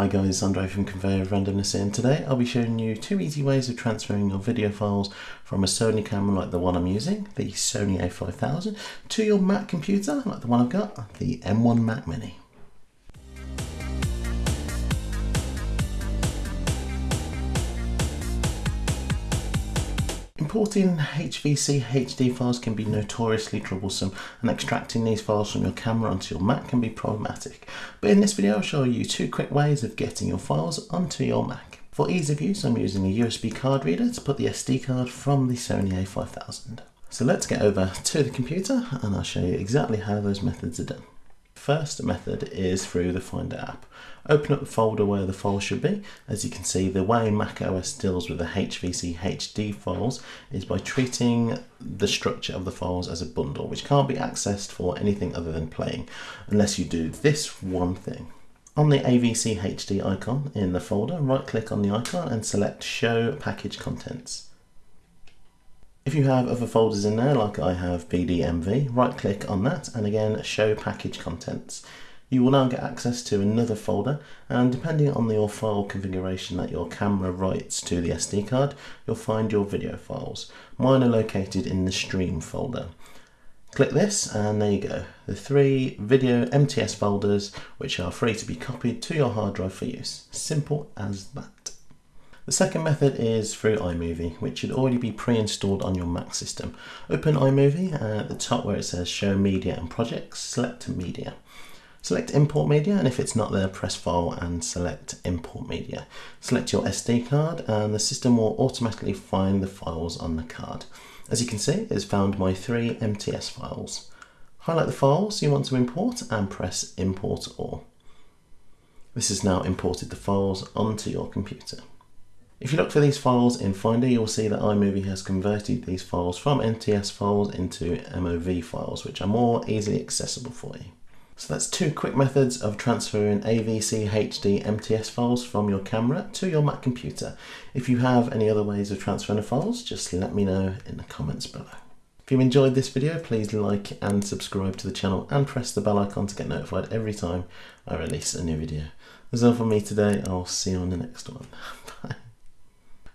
Hi guys, Andre from Conveyor of Randomness and today I'll be showing you two easy ways of transferring your video files from a Sony camera like the one I'm using, the Sony a5000, to your Mac computer like the one I've got, the M1 Mac Mini. Importing AVC HD files can be notoriously troublesome and extracting these files from your camera onto your Mac can be problematic. But in this video I'll show you two quick ways of getting your files onto your Mac. For ease of use I'm using a USB card reader to put the SD card from the Sony a5000. So let's get over to the computer and I'll show you exactly how those methods are done. First method is through the Finder app. Open up the folder where the file should be. As you can see, the way Mac OS deals with the AVC HD files is by treating the structure of the files as a bundle, which can't be accessed for anything other than playing, unless you do this one thing. On the AVC HD icon in the folder, right click on the icon and select Show Package Contents. If you have other folders in there, like I have BDMV, right click on that and again show package contents. You will now get access to another folder and depending on your file configuration that your camera writes to the SD card, you'll find your video files. Mine are located in the stream folder. Click this and there you go, the three video MTS folders which are free to be copied to your hard drive for use. Simple as that. The second method is through iMovie, which should already be pre-installed on your Mac system. Open iMovie and at the top where it says Show Media and Projects, select Media. Select Import Media and if it's not there, press File and select Import Media. Select your SD card and the system will automatically find the files on the card. As you can see, it's found my three MTS files. Highlight the files you want to import and press Import All. This has now imported the files onto your computer. If you look for these files in Finder, you'll see that iMovie has converted these files from MTS files into MOV files, which are more easily accessible for you. So that's two quick methods of transferring AVC HD MTS files from your camera to your Mac computer. If you have any other ways of transferring the files, just let me know in the comments below. If you enjoyed this video, please like and subscribe to the channel and press the bell icon to get notified every time I release a new video. That's all from me today. I'll see you on the next one. Bye.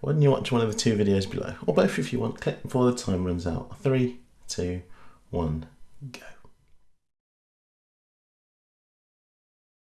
Why don't you watch one of the two videos below, or both if you want, click before the time runs out. Three, two, one, go.